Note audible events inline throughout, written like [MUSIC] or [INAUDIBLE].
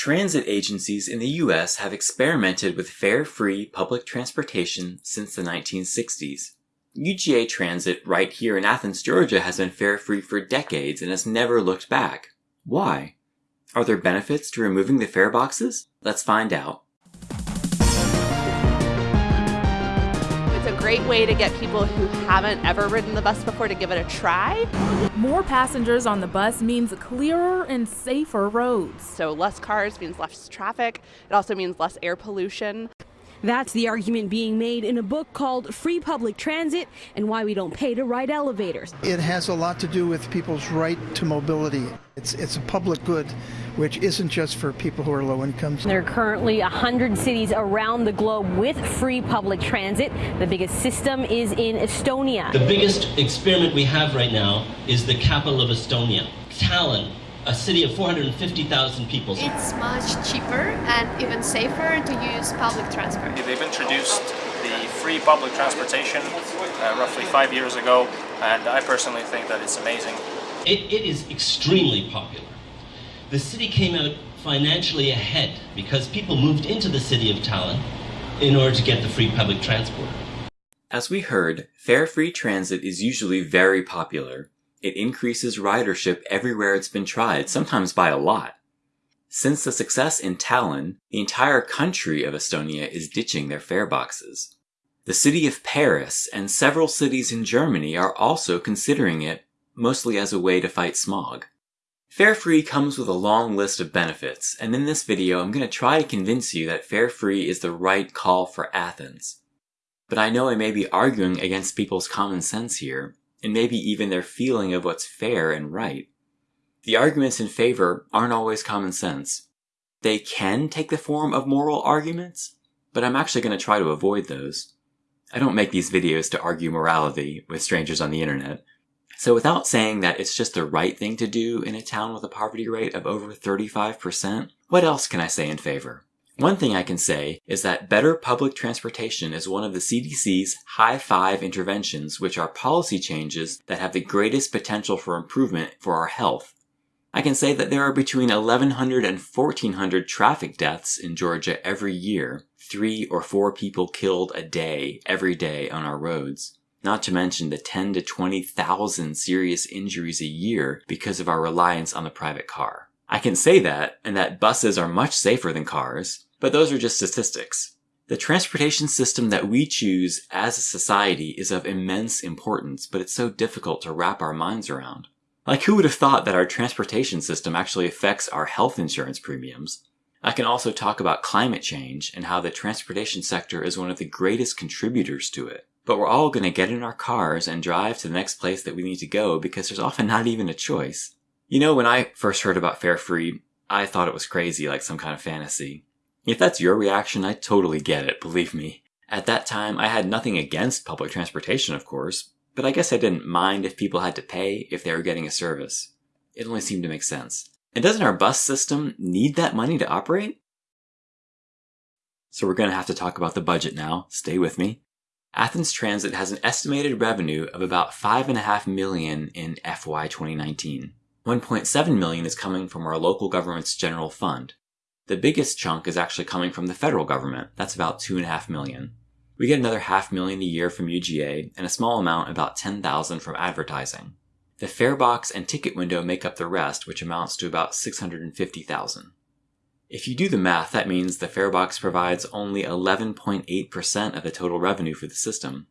Transit agencies in the US have experimented with fare-free public transportation since the 1960s. UGA Transit right here in Athens, Georgia has been fare-free for decades and has never looked back. Why? Are there benefits to removing the fare boxes? Let's find out. Great way to get people who haven't ever ridden the bus before to give it a try. More passengers on the bus means clearer and safer roads. So less cars means less traffic. It also means less air pollution. That's the argument being made in a book called Free Public Transit and Why We Don't Pay to Ride Elevators. It has a lot to do with people's right to mobility. It's, it's a public good, which isn't just for people who are low incomes. There are currently 100 cities around the globe with free public transit. The biggest system is in Estonia. The biggest experiment we have right now is the capital of Estonia, Tallinn a city of 450,000 people. It's much cheaper and even safer to use public transport. They've introduced the free public transportation uh, roughly five years ago, and I personally think that it's amazing. It, it is extremely popular. The city came out financially ahead because people moved into the city of Tallinn in order to get the free public transport. As we heard, fare-free transit is usually very popular, it increases ridership everywhere it's been tried, sometimes by a lot. Since the success in Tallinn, the entire country of Estonia is ditching their fare boxes. The city of Paris and several cities in Germany are also considering it, mostly as a way to fight smog. Fare free comes with a long list of benefits, and in this video I'm going to try to convince you that fare free is the right call for Athens. But I know I may be arguing against people's common sense here, and maybe even their feeling of what's fair and right. The arguments in favor aren't always common sense. They can take the form of moral arguments, but I'm actually going to try to avoid those. I don't make these videos to argue morality with strangers on the internet. So without saying that it's just the right thing to do in a town with a poverty rate of over 35%, what else can I say in favor? One thing I can say is that better public transportation is one of the CDC's high five interventions, which are policy changes that have the greatest potential for improvement for our health. I can say that there are between 1100 and 1400 traffic deaths in Georgia every year, three or four people killed a day, every day on our roads. Not to mention the 10 to 20,000 serious injuries a year because of our reliance on the private car. I can say that, and that buses are much safer than cars, but those are just statistics. The transportation system that we choose as a society is of immense importance, but it's so difficult to wrap our minds around. Like who would have thought that our transportation system actually affects our health insurance premiums? I can also talk about climate change and how the transportation sector is one of the greatest contributors to it. But we're all going to get in our cars and drive to the next place that we need to go because there's often not even a choice. You know, when I first heard about Fare Free, I thought it was crazy, like some kind of fantasy. If that's your reaction, I totally get it, believe me. At that time, I had nothing against public transportation, of course, but I guess I didn't mind if people had to pay if they were getting a service. It only seemed to make sense. And doesn't our bus system need that money to operate? So we're going to have to talk about the budget now. Stay with me. Athens Transit has an estimated revenue of about 5.5 million in FY 2019. 1.7 million is coming from our local government's general fund. The biggest chunk is actually coming from the federal government. That's about two and a half million. We get another half million a year from UGA and a small amount, about 10,000 from advertising. The fare box and ticket window make up the rest, which amounts to about 650,000. If you do the math, that means the fare box provides only 11.8% of the total revenue for the system.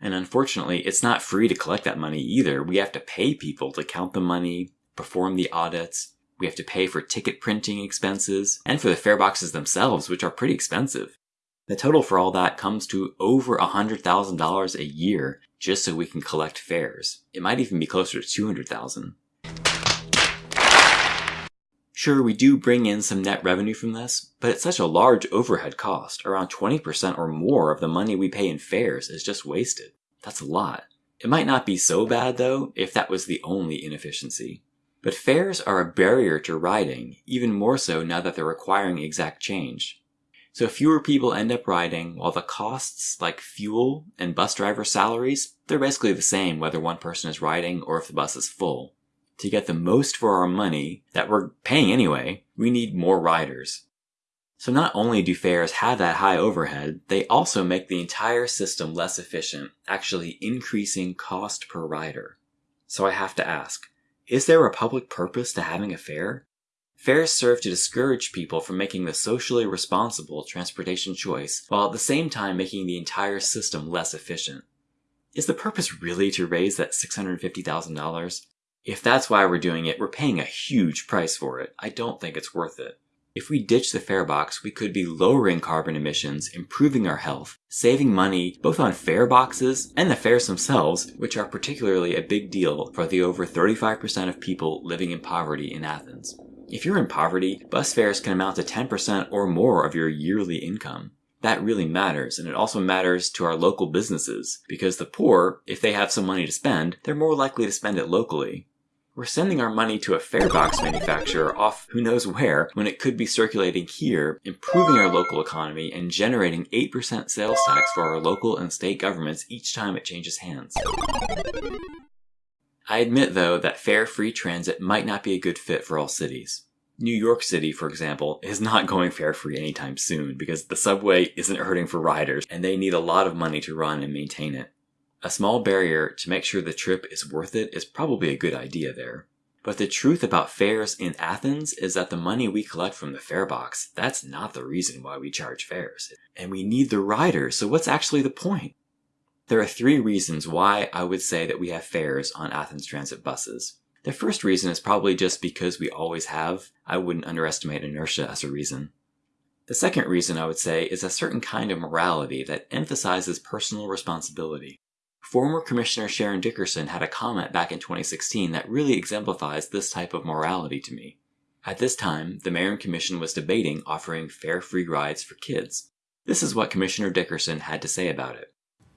And unfortunately, it's not free to collect that money either. We have to pay people to count the money, perform the audits, we have to pay for ticket printing expenses and for the fare boxes themselves, which are pretty expensive. The total for all that comes to over $100,000 a year just so we can collect fares. It might even be closer to 200,000. Sure, we do bring in some net revenue from this, but it's such a large overhead cost. Around 20% or more of the money we pay in fares is just wasted. That's a lot. It might not be so bad though if that was the only inefficiency. But fares are a barrier to riding, even more so now that they're requiring exact change. So fewer people end up riding, while the costs like fuel and bus driver salaries, they're basically the same whether one person is riding or if the bus is full. To get the most for our money that we're paying anyway, we need more riders. So not only do fares have that high overhead, they also make the entire system less efficient, actually increasing cost per rider. So I have to ask, is there a public purpose to having a fare? Fares serve to discourage people from making the socially responsible transportation choice, while at the same time making the entire system less efficient. Is the purpose really to raise that $650,000? If that's why we're doing it, we're paying a huge price for it. I don't think it's worth it. If we ditch the fare box, we could be lowering carbon emissions, improving our health, saving money both on fare boxes and the fares themselves, which are particularly a big deal for the over 35% of people living in poverty in Athens. If you're in poverty, bus fares can amount to 10% or more of your yearly income. That really matters, and it also matters to our local businesses, because the poor, if they have some money to spend, they're more likely to spend it locally. We're sending our money to a farebox manufacturer off who knows where when it could be circulating here, improving our local economy and generating 8% sales tax for our local and state governments each time it changes hands. I admit though that fare-free transit might not be a good fit for all cities. New York City, for example, is not going fare-free anytime soon because the subway isn't hurting for riders and they need a lot of money to run and maintain it. A small barrier to make sure the trip is worth it is probably a good idea there. But the truth about fares in Athens is that the money we collect from the fare box, that's not the reason why we charge fares. And we need the riders, so what's actually the point? There are three reasons why I would say that we have fares on Athens Transit buses. The first reason is probably just because we always have. I wouldn't underestimate inertia as a reason. The second reason I would say is a certain kind of morality that emphasizes personal responsibility. Former Commissioner Sharyn Dickerson had a comment back in 2016 that really exemplifies this type of morality to me. At this time, the Mayor and Commission was debating offering fare-free rides for kids. This is what Commissioner Dickerson had to say about it.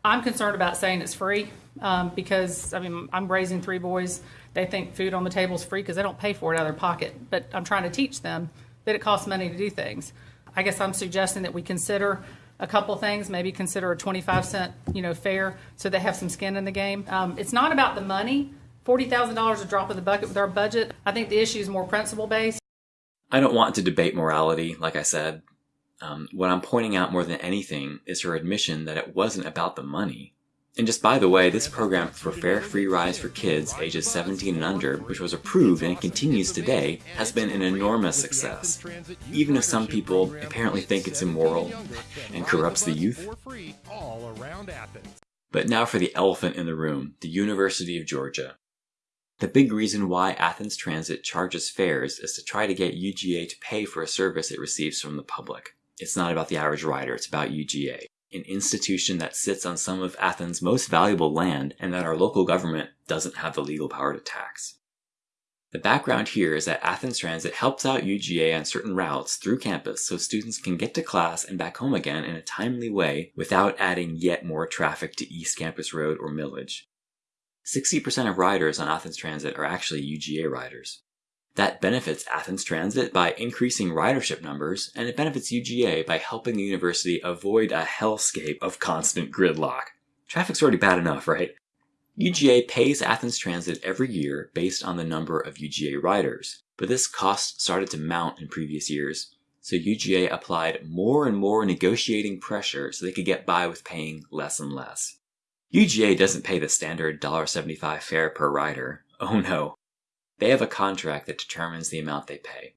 I'm concerned about saying it's free um, because, I mean, I'm raising three boys. They think food on the table is free because they don't pay for it out of their pocket. But I'm trying to teach them that it costs money to do things. I guess I'm suggesting that we consider a couple things, maybe consider a 25 cent, you know, fare so they have some skin in the game. Um, it's not about the money. $40,000 a drop in the bucket with our budget. I think the issue is more principle based. I don't want to debate morality, like I said. Um, what I'm pointing out more than anything is her admission that it wasn't about the money. And just by the way, this program for fare free rides for kids ages 17 and under, which was approved and continues today, has been an enormous success. Even if some people apparently think it's immoral and corrupts the youth. But now for the elephant in the room, the University of Georgia. The big reason why Athens Transit charges fares is to try to get UGA to pay for a service it receives from the public. It's not about the average rider, it's about UGA an institution that sits on some of Athens' most valuable land and that our local government doesn't have the legal power to tax. The background here is that Athens Transit helps out UGA on certain routes through campus so students can get to class and back home again in a timely way without adding yet more traffic to East Campus Road or Milledge. 60% of riders on Athens Transit are actually UGA riders. That benefits Athens Transit by increasing ridership numbers, and it benefits UGA by helping the university avoid a hellscape of constant gridlock. Traffic's already bad enough, right? UGA pays Athens Transit every year based on the number of UGA riders, but this cost started to mount in previous years, so UGA applied more and more negotiating pressure so they could get by with paying less and less. UGA doesn't pay the standard $1.75 fare per rider. Oh no. They have a contract that determines the amount they pay.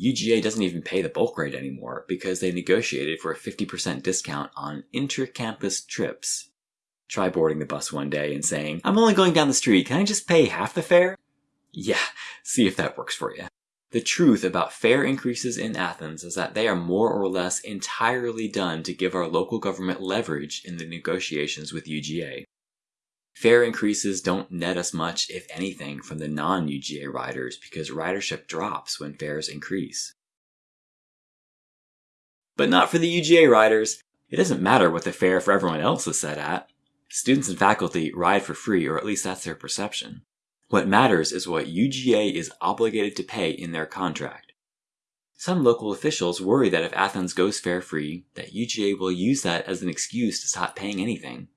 UGA doesn't even pay the bulk rate anymore because they negotiated for a 50% discount on inter-campus trips. Try boarding the bus one day and saying, I'm only going down the street, can I just pay half the fare? Yeah, [LAUGHS] see if that works for you. The truth about fare increases in Athens is that they are more or less entirely done to give our local government leverage in the negotiations with UGA. Fare increases don't net us much, if anything, from the non-UGA riders because ridership drops when fares increase. But not for the UGA riders. It doesn't matter what the fare for everyone else is set at. Students and faculty ride for free, or at least that's their perception. What matters is what UGA is obligated to pay in their contract. Some local officials worry that if Athens goes fare free, that UGA will use that as an excuse to stop paying anything.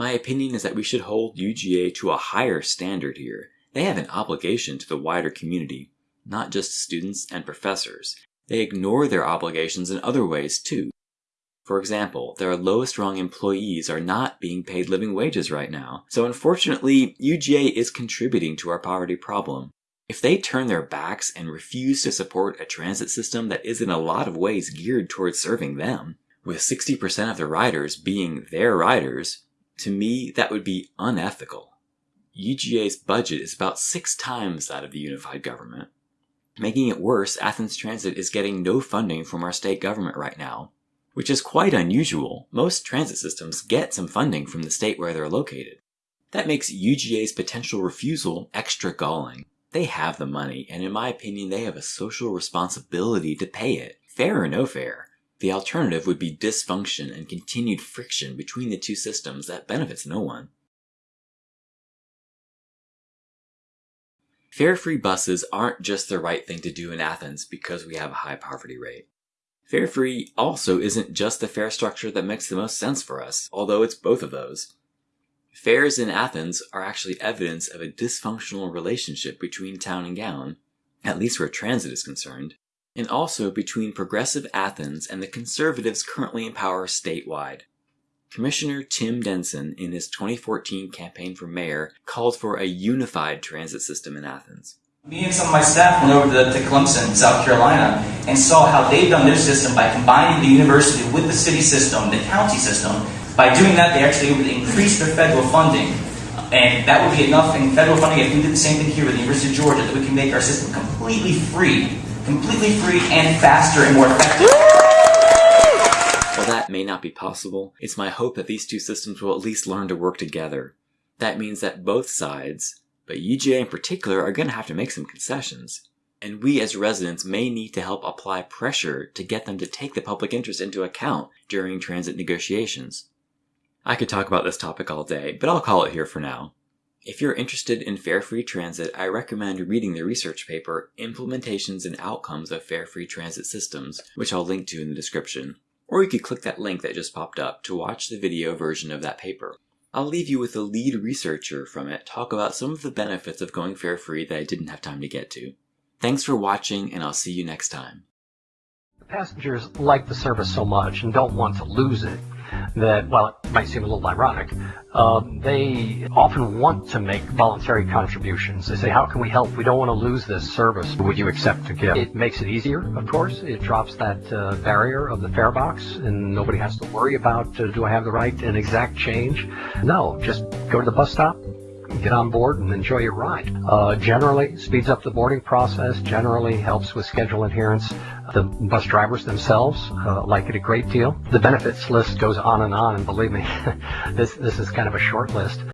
My opinion is that we should hold UGA to a higher standard here, They have an obligation to the wider community, not just students and professors. They ignore their obligations in other ways too. For example, their lowest rung employees are not being paid living wages right now, so unfortunately, UGA is contributing to our poverty problem. If they turn their backs and refuse to support a transit system that is in a lot of ways geared towards serving them, with 60% of the riders being their riders, to me that would be unethical. UGA's budget is about six times that of the unified government. Making it worse, Athens Transit is getting no funding from our state government right now, which is quite unusual. Most transit systems get some funding from the state where they're located. That makes UGA's potential refusal extra galling. They have the money, and in my opinion, they have a social responsibility to pay it, fare or no fare. The alternative would be dysfunction and continued friction between the two systems that benefits no one. Fare-free buses aren't just the right thing to do in Athens because we have a high poverty rate. Fare-free also isn't just the fare structure that makes the most sense for us, although it's both of those. Fares in Athens are actually evidence of a dysfunctional relationship between town and gown, at least where transit is concerned, and also between progressive Athens and the conservatives currently in power statewide. Commissioner Tim Denson, in his 2014 campaign for mayor, called for a unified transit system in Athens. Me and some of my staff went over to, to Clemson, South Carolina, and saw how they've done their system by combining the university with the city system, the county system. By doing that, they actually able to increase their federal funding. And that would be enough in federal funding if we did the same thing here with the University of Georgia, that we can make our system completely free, completely free and faster and more effective. While that may not be possible, it's my hope that these two systems will at least learn to work together. That means that both sides, but UGA in particular, are going to have to make some concessions. And we as residents may need to help apply pressure to get them to take the public interest into account during transit negotiations. I could talk about this topic all day, but I'll call it here for now. If you're interested in fare-free transit, I recommend reading the research paper Implementations and Outcomes of Fare-Free Transit Systems, which I'll link to in the description or you could click that link that just popped up to watch the video version of that paper. I'll leave you with the lead researcher from it talk about some of the benefits of going fare free that I didn't have time to get to. Thanks for watching, and I'll see you next time. Passengers like the service so much and don't want to lose it that, well, it might seem a little ironic, uh, they often want to make voluntary contributions. They say, how can we help? We don't want to lose this service. Would you accept to give? It makes it easier, of course. It drops that uh, barrier of the fare box, and nobody has to worry about, uh, do I have the right and exact change? No, just go to the bus stop, get on board and enjoy your ride. Uh, generally speeds up the boarding process, generally helps with schedule adherence. The bus drivers themselves uh, like it a great deal. The benefits list goes on and on, and believe me, [LAUGHS] this, this is kind of a short list.